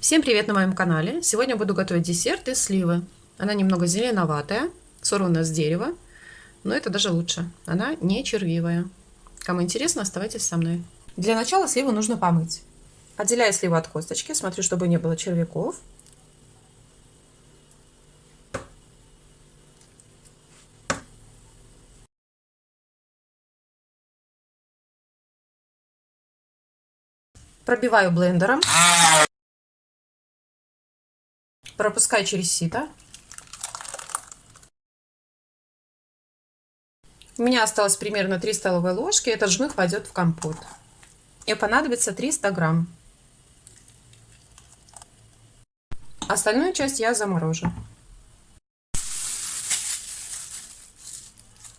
Всем привет на моем канале! Сегодня буду готовить десерт из сливы. Она немного зеленоватая, сорвана с дерева, но это даже лучше. Она не червивая. Кому интересно, оставайтесь со мной. Для начала сливу нужно помыть. Отделяю сливу от косточки, смотрю, чтобы не было червяков. Пробиваю блендером. Пропускаю через сито. У меня осталось примерно 3 столовые ложки. Этот жмых пойдет в компот. И понадобится 300 грамм. Остальную часть я заморожу.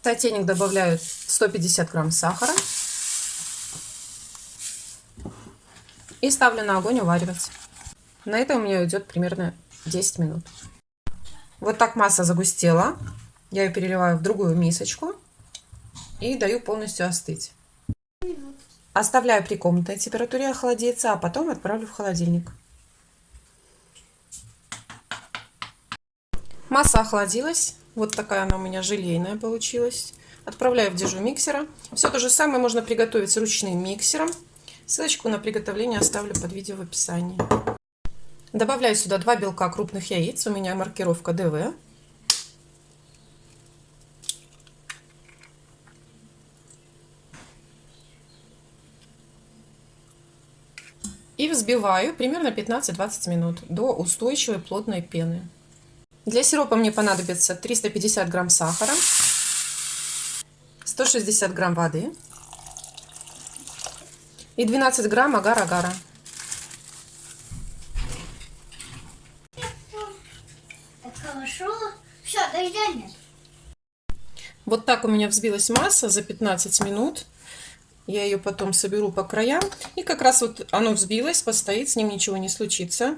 В сотейник добавляю 150 грамм сахара. И ставлю на огонь уваривать. На это у меня уйдет примерно 10 минут. Вот так масса загустела. Я ее переливаю в другую мисочку и даю полностью остыть. Оставляю при комнатной температуре охладиться, а потом отправлю в холодильник. Масса охладилась. Вот такая она у меня желейная получилась. Отправляю в дежу миксера. Все то же самое можно приготовить ручным миксером. Ссылочку на приготовление оставлю под видео в описании. Добавляю сюда два белка крупных яиц. У меня маркировка ДВ. И взбиваю примерно 15-20 минут до устойчивой плотной пены. Для сиропа мне понадобится 350 грамм сахара, 160 грамм воды, и 12 грамм агар-агара. Вот так у меня взбилась масса за 15 минут. Я ее потом соберу по краям. И как раз вот оно взбилось, постоит, с ним ничего не случится.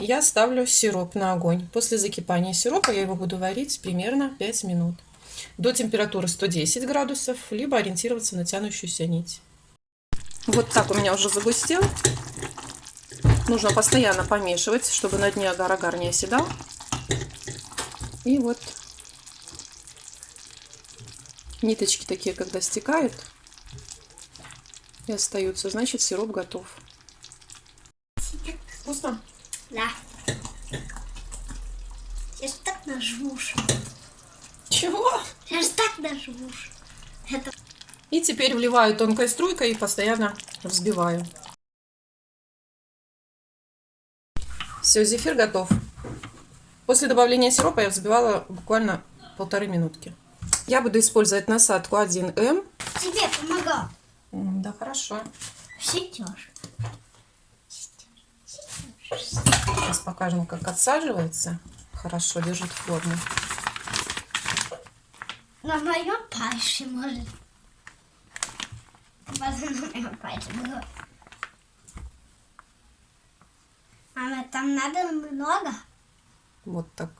Я ставлю сироп на огонь. После закипания сиропа я его буду варить примерно 5 минут. До температуры 110 градусов, либо ориентироваться на тянущуюся нить. Вот так у меня уже загустел. Нужно постоянно помешивать, чтобы на дне агар-агар не оседал. И вот ниточки такие, когда стекают и остаются, значит сироп готов. Вкусно? Да. Я же так нажмуш. Чего? Я же так нажмуш. И теперь вливаю тонкой струйкой и постоянно взбиваю. Все, зефир готов. После добавления сиропа я взбивала буквально полторы минутки. Я буду использовать насадку 1М. Тебе помогал. Да, хорошо. Сетешь. Сейчас покажем, как отсаживается. Хорошо, держит форму. На моем пальце может. Потом на моем пальце было. Мама, там надо много? Вот так.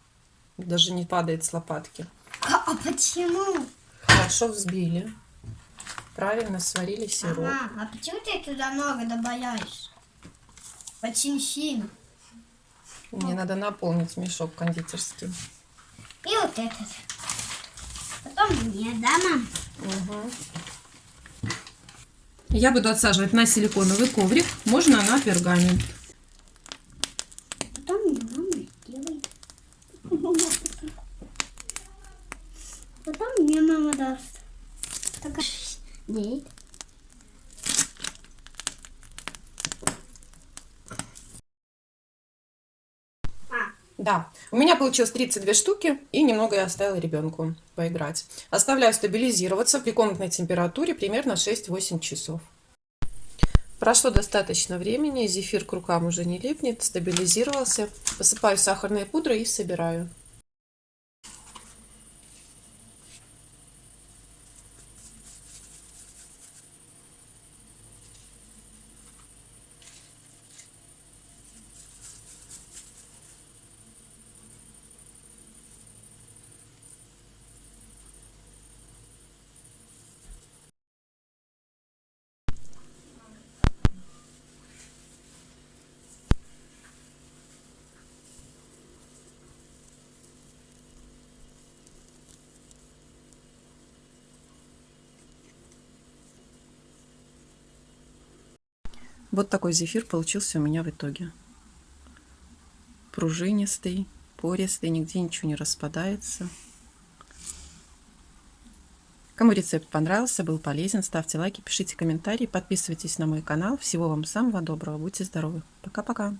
Даже не падает с лопатки. А, а почему? Хорошо взбили. Правильно сварили сироп. Ага, а почему ты туда много добавляешь? Очень сильно. Мне надо наполнить мешок кондитерский. И вот этот. Потом мне, да, мам? Угу. Я буду отсаживать на силиконовый коврик, можно на пергамент. Потом мне мама сделает. Потом мне мама даст. Нет. Да, у меня получилось 32 штуки, и немного я оставила ребенку поиграть. Оставляю стабилизироваться при комнатной температуре примерно 6-8 часов. Прошло достаточно времени, зефир к рукам уже не липнет, стабилизировался. Посыпаю сахарной пудрой и собираю. Вот такой зефир получился у меня в итоге. Пружинистый, пористый, нигде ничего не распадается. Кому рецепт понравился, был полезен, ставьте лайки, пишите комментарии, подписывайтесь на мой канал. Всего вам самого доброго, будьте здоровы. Пока-пока.